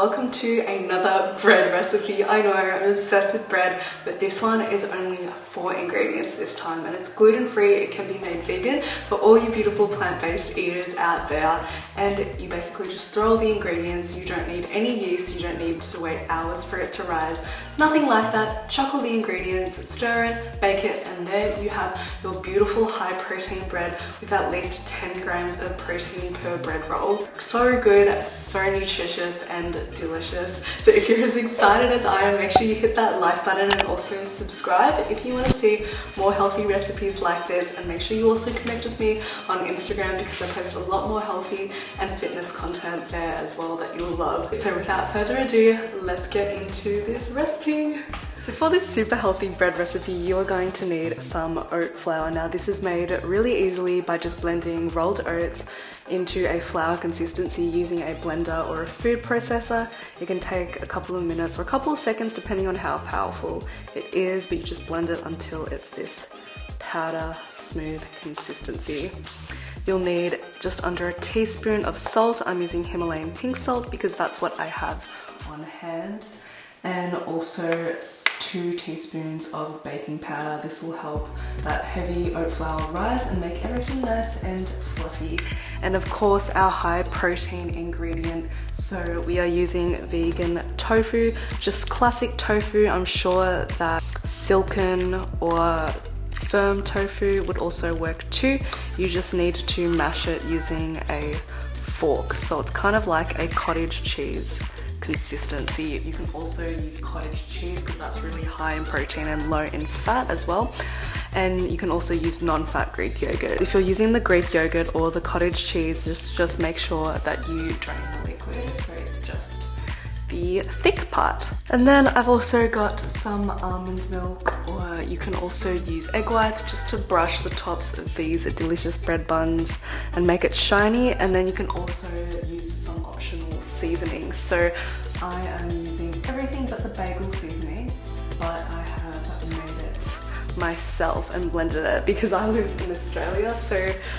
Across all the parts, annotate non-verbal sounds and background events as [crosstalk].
welcome to another bread recipe. I know I'm obsessed with bread, but this one is only four ingredients this time and it's gluten-free. It can be made vegan for all you beautiful plant-based eaters out there. And you basically just throw all the ingredients. You don't need any yeast. You don't need to wait hours for it to rise. Nothing like that. Chuck all the ingredients, stir it, bake it, and there you have your beautiful high protein bread with at least 10 grams of protein per bread roll. So good, so nutritious and delicious. So if you're as excited as I am, make sure you hit that like button and also subscribe if you want to see more healthy recipes like this and make sure you also connect with me on Instagram because I post a lot more healthy and fitness content there as well that you'll love. So without further ado, let's get into this recipe. So for this super healthy bread recipe, you are going to need some oat flour. Now this is made really easily by just blending rolled oats into a flour consistency using a blender or a food processor. It can take a couple of minutes or a couple of seconds depending on how powerful it is, but you just blend it until it's this powder smooth consistency. You'll need just under a teaspoon of salt. I'm using Himalayan pink salt because that's what I have on hand and also two teaspoons of baking powder. This will help that heavy oat flour rise and make everything nice and fluffy. And of course our high protein ingredient. So we are using vegan tofu, just classic tofu. I'm sure that silken or firm tofu would also work too. You just need to mash it using a fork. So it's kind of like a cottage cheese consistency. You can also use cottage cheese because that's really high in protein and low in fat as well. And you can also use non-fat Greek yogurt. If you're using the Greek yogurt or the cottage cheese, just, just make sure that you drain the liquid so it's just the thick part. And then I've also got some almond milk or you can also use egg whites just to brush the tops of these delicious bread buns and make it shiny. And then you can also use some optional seasonings. So I am using everything but the bagel seasoning, but I have made it myself and blended it because I live in Australia so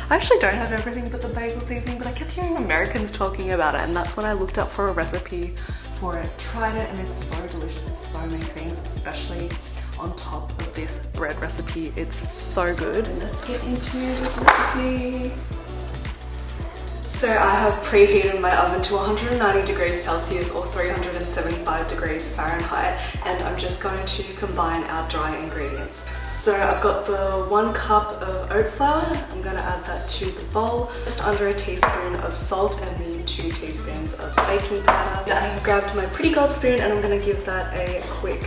I actually don't have everything but the bagel seasoning but I kept hearing Americans talking about it and that's when I looked up for a recipe for it, tried it and it's so delicious, it's so many things especially on top of this bread recipe, it's so good. Let's get into this recipe. So I have preheated my oven to 190 degrees Celsius or 375 degrees Fahrenheit and I'm just going to combine our dry ingredients. So I've got the one cup of oat flour, I'm going to add that to the bowl, just under a teaspoon of salt and then two teaspoons of baking powder. I have grabbed my pretty gold spoon and I'm going to give that a quick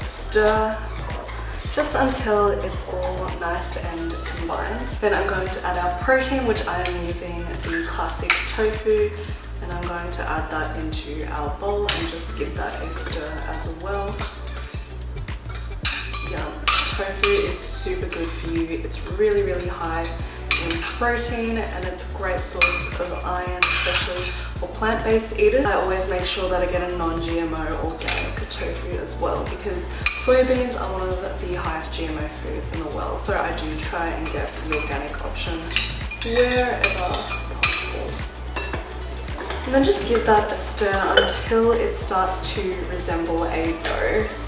stir just until it's all nice and combined. Then I'm going to add our protein, which I am using the classic tofu, and I'm going to add that into our bowl and just give that a stir as well. Yeah, tofu is super good for you. It's really, really high in protein and it's a great source of iron, especially for plant-based eaters. I always make sure that I get a non-GMO organic tofu as well because Soybeans are one of the highest GMO foods in the world, so I do try and get the organic option wherever possible. And then just give that a stir until it starts to resemble a dough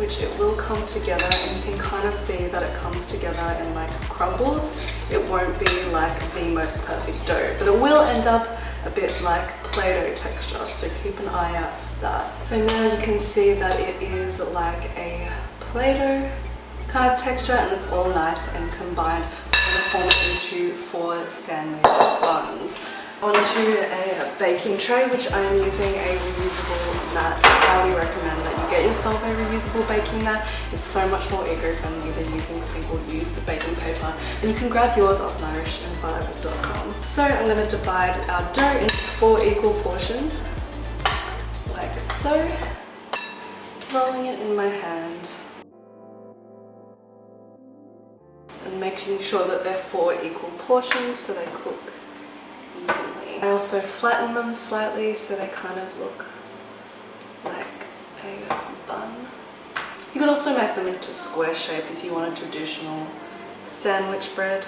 which it will come together and you can kind of see that it comes together and like crumbles. It won't be like the most perfect dough, but it will end up a bit like Play-Doh texture, so keep an eye out for that. So now you can see that it is like a Play-Doh kind of texture and it's all nice and combined. So I'm to form it into four sandwich buns onto a baking tray which I am using a reusable mat. I highly recommend that you get yourself a reusable baking mat. It's so much more eco-friendly than using single-use baking paper and you can grab yours off nourishandviable.com. So I'm going to divide our dough into four equal portions like so, rolling it in my hand and making sure that they're four equal portions so they cook I also flatten them slightly so they kind of look like a um, bun. You could also make them into square shape if you want a traditional sandwich bread.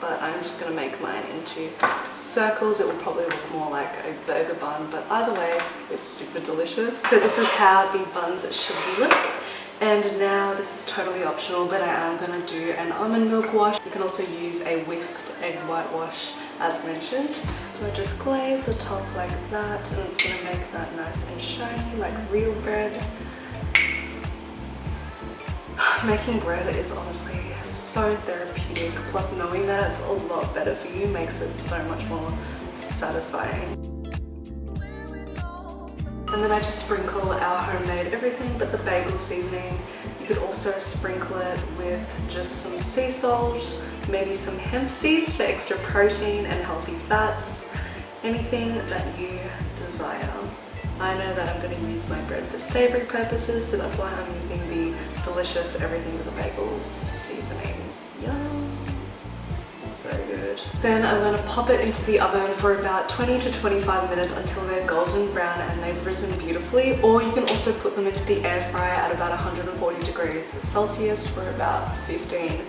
but I'm just gonna make mine into circles. It will probably look more like a burger bun, but either way, it's super delicious. So this is how the buns should look. And now this is totally optional, but I am gonna do an almond milk wash. You can also use a whisked egg whitewash as mentioned. So I just glaze the top like that and it's gonna make that nice and shiny like real bread. [sighs] Making bread is honestly so therapeutic, plus knowing that it's a lot better for you makes it so much more satisfying. And then I just sprinkle our homemade everything but the bagel seasoning. You could also sprinkle it with just some sea salt, maybe some hemp seeds for extra protein and healthy fats, anything that you desire. I know that I'm going to use my bread for savory purposes, so that's why I'm using the delicious everything with a bagel Then I'm going to pop it into the oven for about 20 to 25 minutes until they're golden brown and they've risen beautifully. Or you can also put them into the air fryer at about 140 degrees Celsius for about 15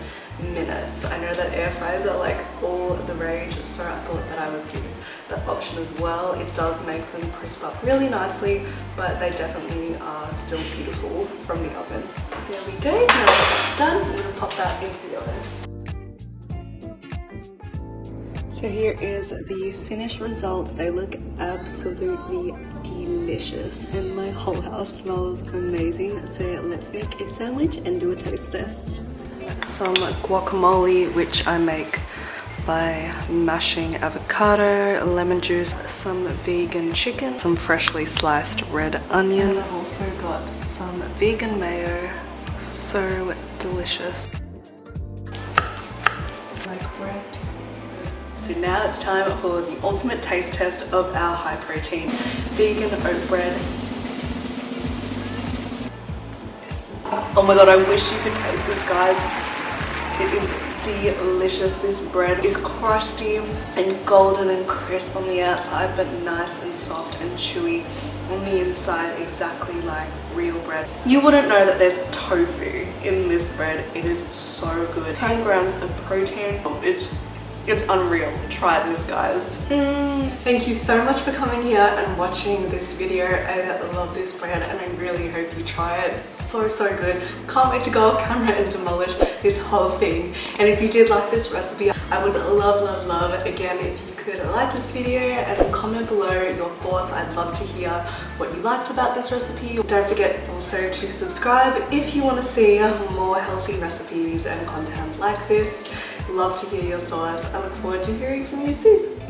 minutes. I know that air fryers are like all the rage, so I thought that I would give that option as well. It does make them crisp up really nicely, but they definitely are still beautiful from the oven. There we go, now that that's done, I'm gonna pop that into the oven. So here is the finished results. They look absolutely delicious and my whole house smells amazing. So let's make a sandwich and do a taste test some guacamole which I make by mashing avocado, lemon juice, some vegan chicken, some freshly sliced red onion. And I've also got some vegan mayo. So delicious. Like bread. So now it's time for the ultimate taste test of our high protein vegan oat bread Oh my god, I wish you could taste this, guys. It is delicious. This bread is crusty and golden and crisp on the outside, but nice and soft and chewy on the inside, exactly like real bread. You wouldn't know that there's tofu in this bread. It is so good. 10 grams of protein. It's it's unreal. Try this, guys. Mm, thank you so much for coming here and watching this video. I love this brand and I really hope you try it. So, so good. Can't wait to go off camera and demolish this whole thing. And if you did like this recipe, I would love, love, love, again, if you could like this video and comment below your thoughts. I'd love to hear what you liked about this recipe. Don't forget also to subscribe if you want to see more healthy recipes and content like this. Love to hear your thoughts. I look forward to hearing from you soon.